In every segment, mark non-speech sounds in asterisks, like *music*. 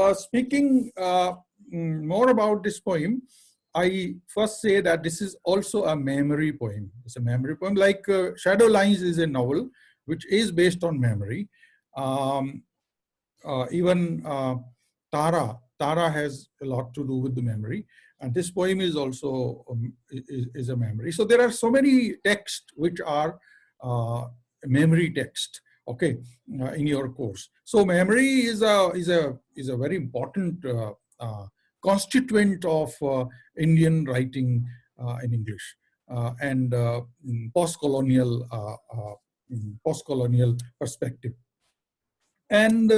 uh, speaking uh, mm, more about this poem, I first say that this is also a memory poem. It's a memory poem, like uh, Shadow Lines is a novel, which is based on memory. Um, uh, even uh, Tara, Tara has a lot to do with the memory. And this poem is also um, is, is, a memory. So there are so many texts which are uh, memory text, okay, uh, in your course. So memory is a is a is a very important uh, uh, constituent of uh, Indian writing uh, in English uh, and post-colonial post-colonial perspective. And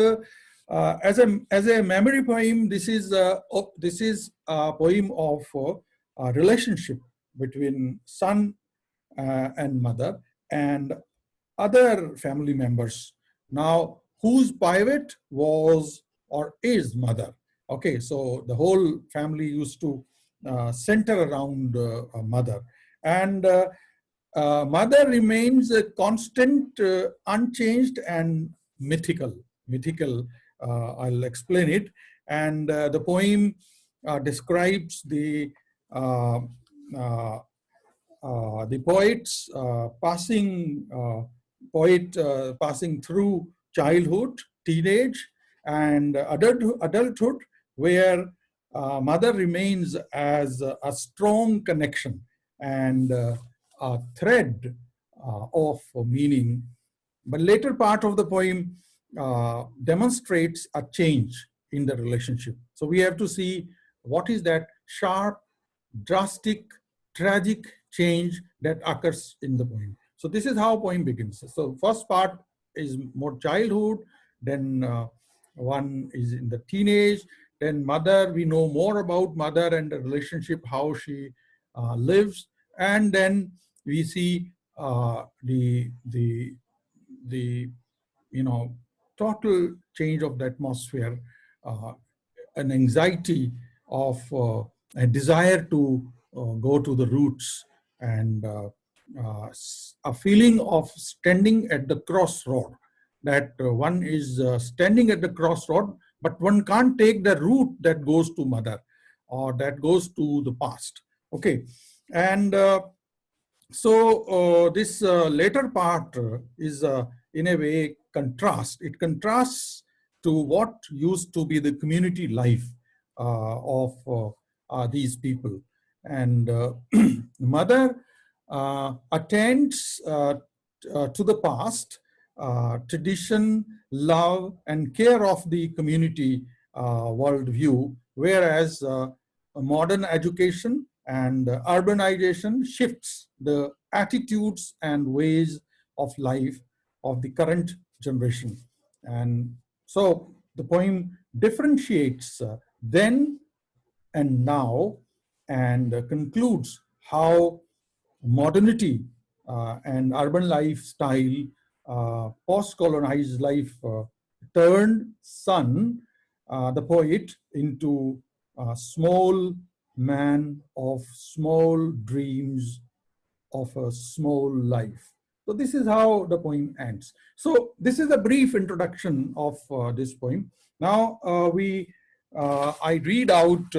as a as a memory poem, this is this is a poem of a relationship between son and mother and other family members. Now, whose pivot was or is mother? Okay, so the whole family used to uh, center around uh, mother. And uh, uh mother remains a constant, uh, unchanged and mythical. Mythical, uh, I'll explain it. And the poem describes the the poets passing poet passing through childhood, teenage, and adult, adulthood where uh, mother remains as a, a strong connection and uh, a thread uh, of meaning. But later part of the poem uh, demonstrates a change in the relationship. So we have to see what is that sharp, drastic, tragic change that occurs in the poem. So this is how poem begins. So first part is more childhood, then uh, one is in the teenage, then mother, we know more about mother and the relationship, how she uh, lives. And then we see uh, the, the, the, you know, total change of the atmosphere, uh, an anxiety of uh, a desire to uh, go to the roots and uh, a feeling of standing at the crossroad that one is standing at the crossroad but one can't take the route that goes to mother or that goes to the past. Okay, and uh, so uh, this uh, later part is uh, in a way contrast. It contrasts to what used to be the community life uh, of uh, these people. And *clears throat* mother attends to the past uh, tradition, love, and care of the community uh, worldview, whereas uh, modern education and urbanization shifts the attitudes and ways of life of the current generation. And so the poem differentiates uh, then and now and uh, concludes how modernity uh, and urban lifestyle uh, post-colonized life uh, turned son, the poet, into a small man of small dreams of a small life. So this is how the poem ends. So this is a brief introduction of uh, this poem. Now uh, we, uh, I read out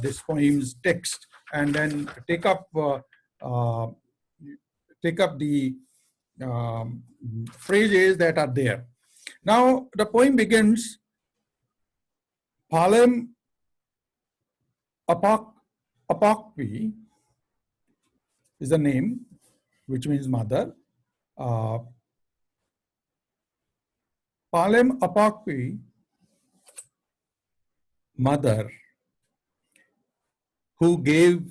this poem's text and then take up, take up the um, phrases that are there. Now the poem begins, Palem Apak, Apakpi is the name, which means mother. Uh, Palem Apakpi, mother, who gave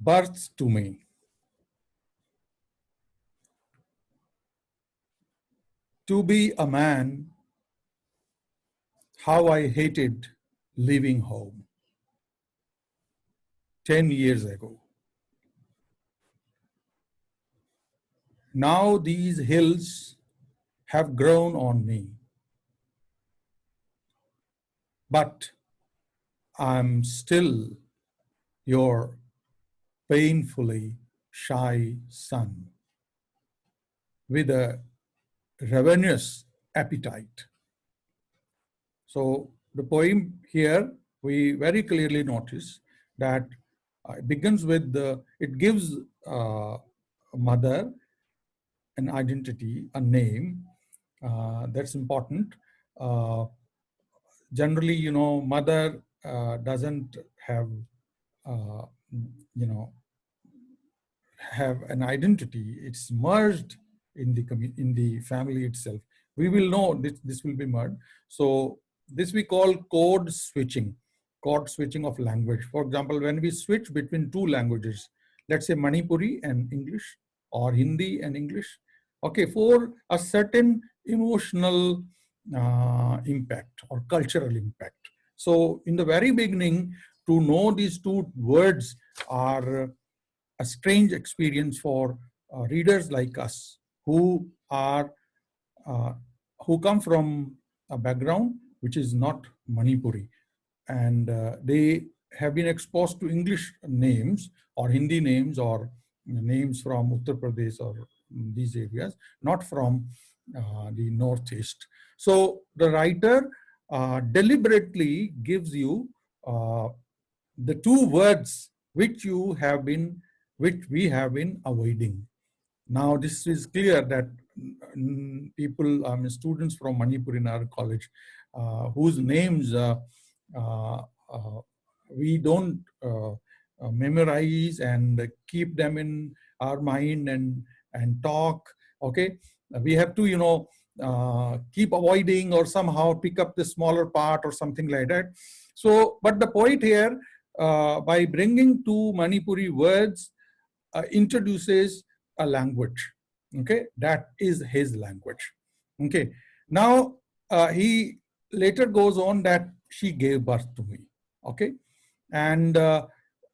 birth to me. To be a man, how I hated leaving home 10 years ago. Now these hills have grown on me, but I'm still your painfully shy son with a ravenous appetite. So the poem here, we very clearly notice that it begins with the, it gives uh, a mother an identity, a name, uh, that's important. Uh, generally, you know, mother uh, doesn't have, uh, you know, have an identity. It's merged in the in the family itself. We will know this, this will be merged. So this we call code switching, code switching of language. For example, when we switch between two languages, let's say Manipuri and English or Hindi and English, okay, for a certain emotional uh, impact or cultural impact. So in the very beginning, to know these two words are a strange experience for uh, readers like us who are uh, who come from a background which is not Manipuri and uh, they have been exposed to English names or Hindi names or names from Uttar Pradesh or these areas, not from uh, the Northeast. So the writer uh, deliberately gives you uh, the two words which you have been, which we have been avoiding. Now this is clear that people, I mean, students from Manipur in our college, uh, whose names uh, uh, we don't memorize and keep them in our mind and and talk okay we have to you know uh, keep avoiding or somehow pick up the smaller part or something like that so but the point here uh, by bringing two manipuri words uh, introduces a language okay that is his language okay now uh, he later goes on that she gave birth to me okay and uh,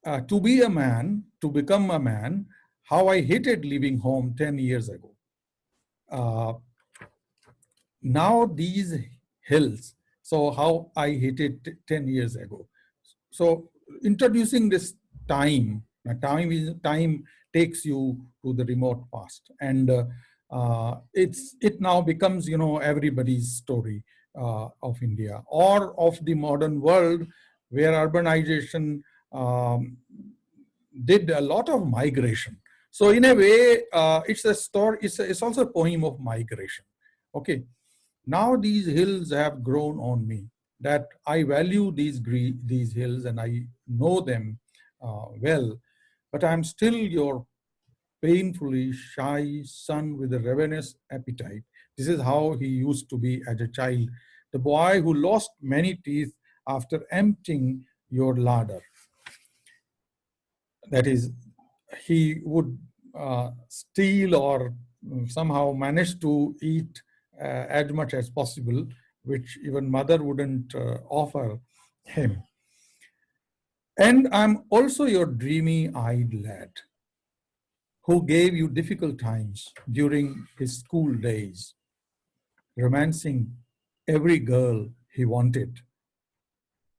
uh, to be a man to become a man how I hated leaving home 10 years ago. Uh, now these hills, so how I hated 10 years ago. So introducing this time, time is time takes you to the remote past and uh, uh, it's it now becomes you know everybody's story uh, of India or of the modern world where urbanization um, did a lot of migration so in a way, uh, it's a story, it's, a, it's also a poem of migration. Okay. Now these hills have grown on me that I value these, these hills and I know them uh, well, but I'm still your painfully shy son with a ravenous appetite. This is how he used to be as a child. The boy who lost many teeth after emptying your larder. That is, he would uh, steal or somehow manage to eat uh, as much as possible, which even mother wouldn't uh, offer him. And I'm also your dreamy-eyed lad who gave you difficult times during his school days, romancing every girl he wanted,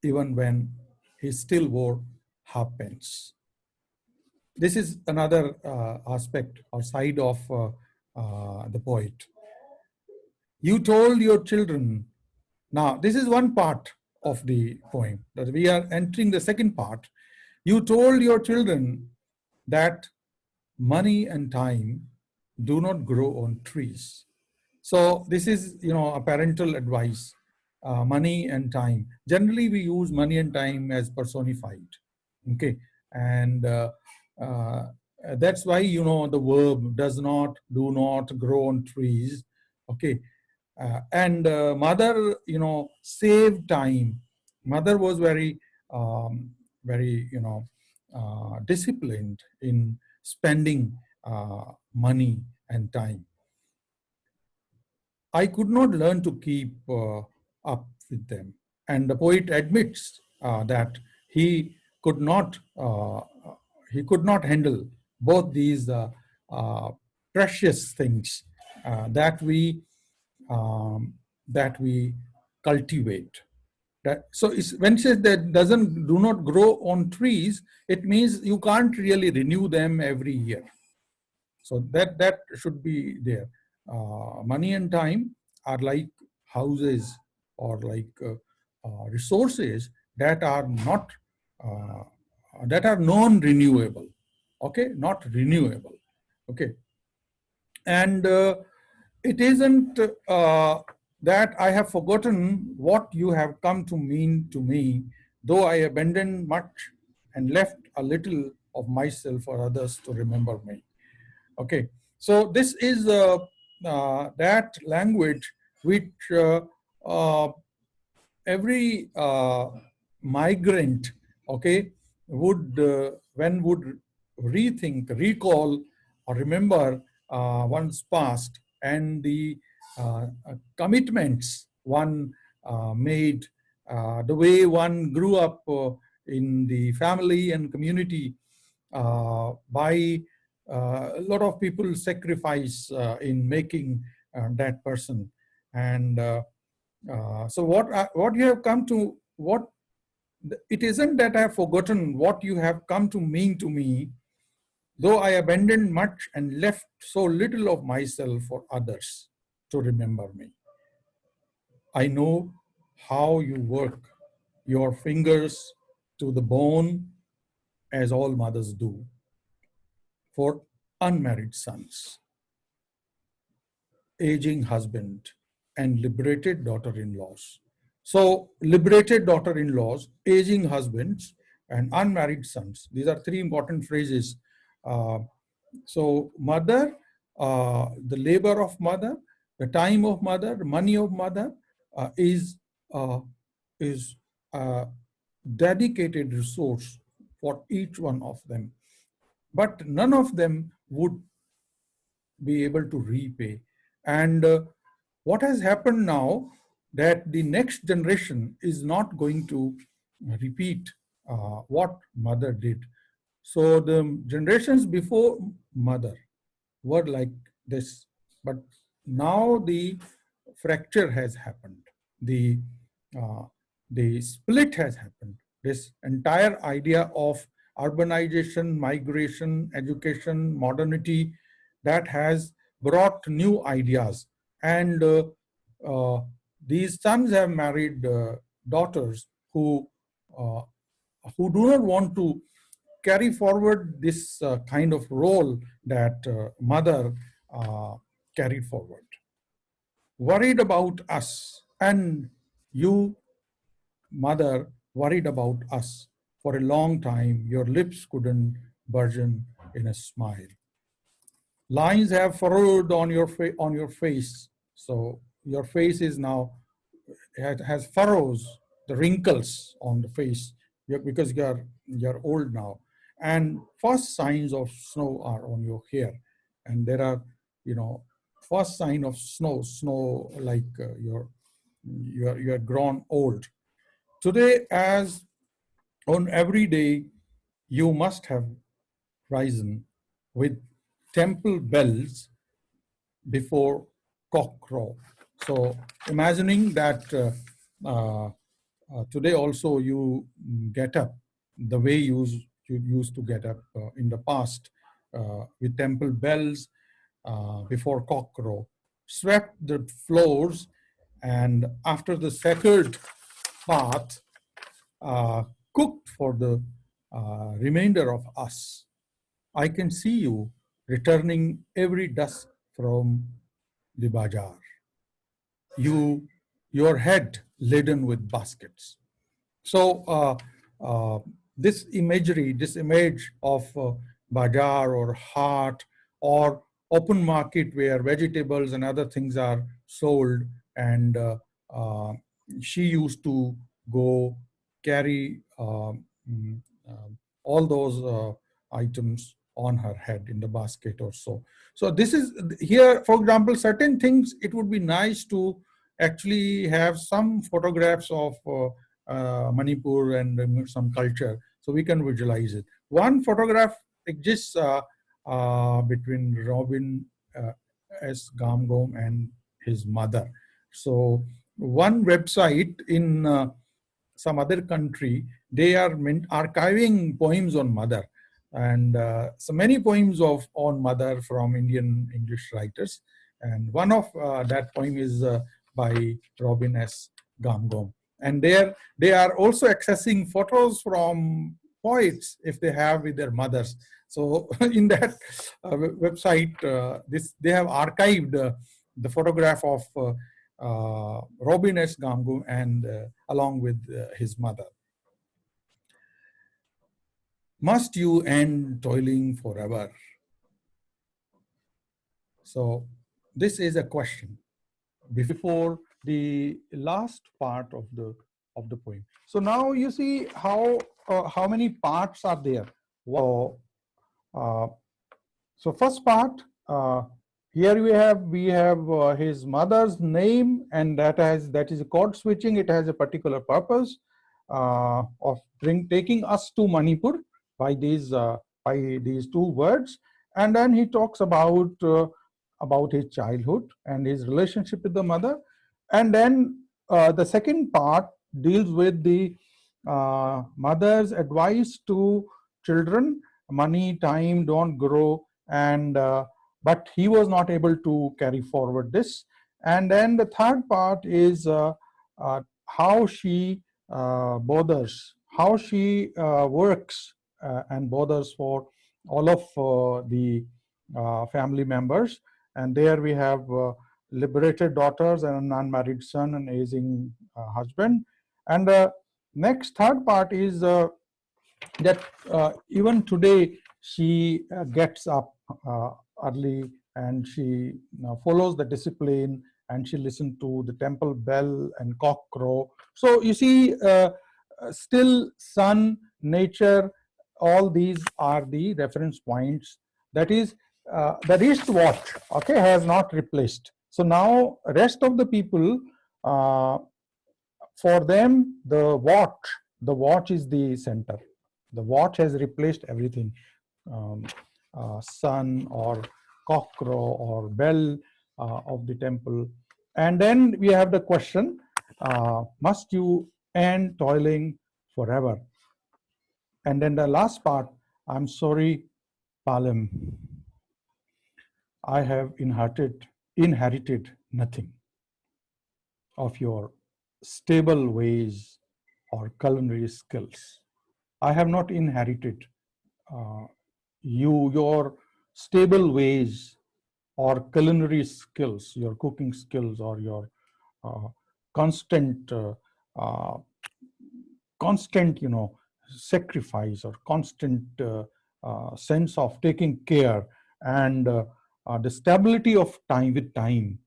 even when he still wore half pence this is another uh, aspect or side of uh, uh, the poet. You told your children, now this is one part of the poem that we are entering the second part. You told your children that money and time do not grow on trees. So this is, you know, a parental advice, uh, money and time. Generally, we use money and time as personified, okay? And uh, uh, that's why, you know, the verb does not, do not grow on trees. Okay. Uh, and uh, mother, you know, saved time. Mother was very, um, very, you know, uh, disciplined in spending uh, money and time. I could not learn to keep uh, up with them. And the poet admits that he could not he could not handle both these uh, uh, precious things uh, that we um, that we cultivate. That, so when it says that doesn't do not grow on trees, it means you can't really renew them every year. So that that should be there. Uh, money and time are like houses or like uh, uh, resources that are not, uh, that are non-renewable, okay, not renewable, okay. And uh, it isn't uh, that I have forgotten what you have come to mean to me, though I abandoned much and left a little of myself for others to remember me. Okay, so this is uh, uh, that language which uh, uh every uh, migrant, okay, would when would rethink, recall, or remember one's past and the uh, uh, commitments one uh, made, the way one grew up in the family and community uh, by uh, a lot of people sacrifice uh, in making that person. And so what, what you have come to, what it isn't that I have forgotten what you have come to mean to me, though I abandoned much and left so little of myself for others to remember me. I know how you work, your fingers to the bone, as all mothers do, for unmarried sons, aging husband, and liberated daughter-in-laws. So liberated daughter-in-laws, aging husbands, and unmarried sons. These are three important phrases. Uh, so mother, uh, the labor of mother, the time of mother, money of mother uh, is, is a dedicated resource for each one of them. But none of them would be able to repay. And uh, what has happened now that the next generation is not going to repeat uh, what mother did. So the generations before mother were like this, but now the fracture has happened. The, uh, the split has happened this entire idea of urbanization, migration, education, modernity that has brought new ideas. And uh, uh, these sons have married uh, daughters who, uh, who do not want to carry forward this uh, kind of role that uh, mother carried forward. Worried about us and you, mother, worried about us. For a long time, your lips couldn't burgeon in a smile. Lines have furrowed on your, on your face. So your face is now, has furrows, the wrinkles on the face because you're, you're old now. And first signs of snow are on your hair. And there are, you know, first sign of snow, snow like uh, you're, you're, you're grown old. Today, as on every day, you must have risen with temple bells before cockcrow. So imagining that uh, uh, uh, today also you get up the way you, you used to get up uh, in the past uh, with temple bells uh, before cockcrow, swept the floors and after the sacred path uh, cooked for the remainder of us. I can see you returning every dusk from the bazaar. You, your head laden with baskets. So uh, uh, this imagery, this image of uh, bazaar or heart or open market where vegetables and other things are sold and uh, uh, she used to go carry um, mm, um, all those uh, items on her head in the basket or so. So this is here, for example, certain things, it would be nice to actually have some photographs of uh, uh, Manipur and some culture so we can visualize it. One photograph exists uh, uh between Robin uh, S. Ngangom and his mother. So one website in uh, some other country, they are archiving poems on mother. And uh, so many poems of on mother from Indian English writers. And one of uh, that poem is uh, by Robin S. Ngangom. And there they are also accessing photos from poets if they have with their mothers. So *laughs* in that uh, website, uh, this they have archived uh, the photograph of uh, uh, Robin S. Ngangom and uh, along with his mother. Must you end toiling forever? So this is a question before the last part of the of the poem. So now you see how uh, how many parts are there. So, uh, so first part uh, here we have we have uh, his mother's name and that has that is a code switching. It has a particular purpose uh, of bring taking us to Manipur by these uh, by these two words, and then he talks about about his childhood and his relationship with the mother and then uh, the second part deals with the uh, mother's advice to children money time don't grow and uh, but he was not able to carry forward this. And then the third part is uh, uh, how she uh, bothers how she works and bothers for all of the family members. And there we have liberated daughters and an unmarried son and aging uh, husband. And the next third part is uh, that uh, even today she uh, gets up uh, early and she follows the discipline and she listens to the temple bell and cock crow. So you see, uh, still sun, nature, all these are the reference points. That is, the wristwatch, okay, has not replaced so now rest of the people, uh, for them, the watch, the watch is the center. The watch has replaced everything. Um, uh, sun or cockcrow or bell uh, of the temple. And then we have the question, uh, must you end toiling forever? And then the last part, I'm sorry, Palem, I have inherited inherited nothing of your stable ways or culinary skills. I have not inherited uh, you, your stable ways or culinary skills, your cooking skills or your uh, constant, uh, uh constant, you know, sacrifice or constant uh, uh, sense of taking care and uh, the stability of time with time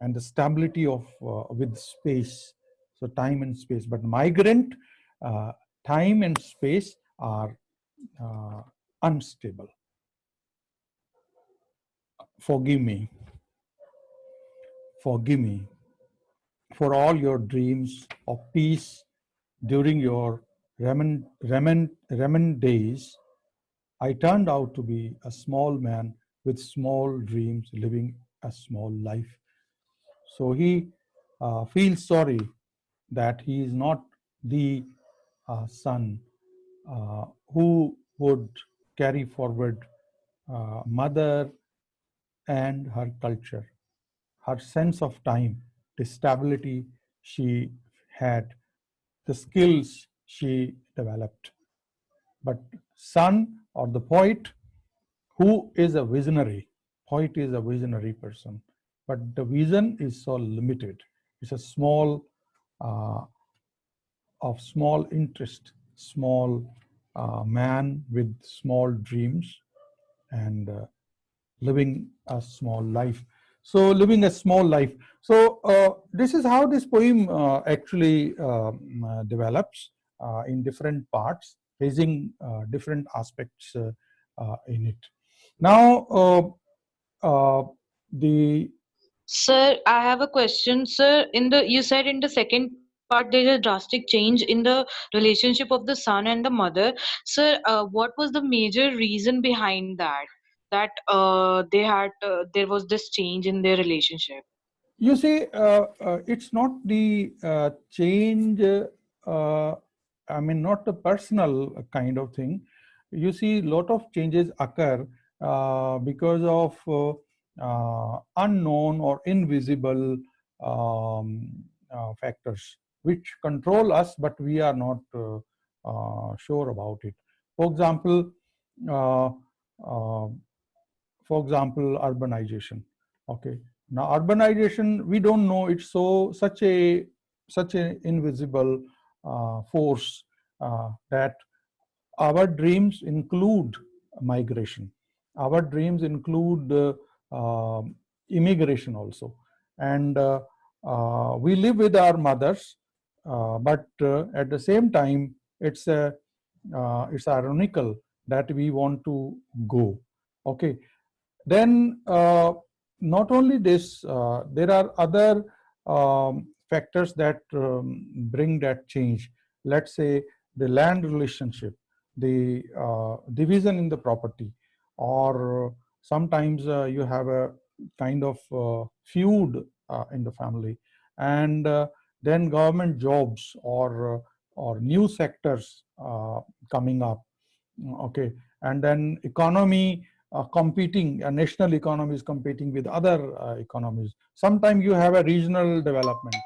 and the stability of uh, with space. So time and space. But migrant uh, time and space are uh, unstable. Forgive me. Forgive me for all your dreams of peace during your Remen, Remen, Remen days, I turned out to be a small man with small dreams, living a small life. So he uh, feels sorry that he is not the uh, son uh, who would carry forward uh, mother and her culture, her sense of time, the stability she had, the skills she developed. But son or the poet who is a visionary. Poet is a visionary person, but the vision is so limited. It's a small, uh, of small interest, small uh, man with small dreams and uh, living a small life. So living a small life. So uh, this is how this poem uh, actually um, develops in different parts, raising different aspects in it. Now, uh, uh, the Sir, I have a question. Sir, in the you said in the second part there is a drastic change in the relationship of the son and the mother. Sir, uh, what was the major reason behind that? That uh, they had uh, there was this change in their relationship. You see, uh, uh, it's not the uh, change. Uh, I mean, not the personal kind of thing. You see, a lot of changes occur uh, because of uh, uh, unknown or invisible um, factors. which control us, but we are not uh, uh, sure about it. For example, uh, uh, for example, urbanization. Okay, now urbanization, we don't know it's so such a such an invisible uh, force uh, that our dreams include migration. Our dreams include uh, um, immigration also. And uh, uh, we live with our mothers, but at the same time, it's, a, it's ironical that we want to go. Okay. Then not only this, there are other um, factors that um, bring that change. Let's say the land relationship, the uh, division in the property, or sometimes uh, you have a kind of uh, feud uh, in the family, and uh, then government jobs or uh, or new sectors coming up. Okay, and then economy uh, competing, a national economy is competing with other uh, economies. Sometimes you have a regional development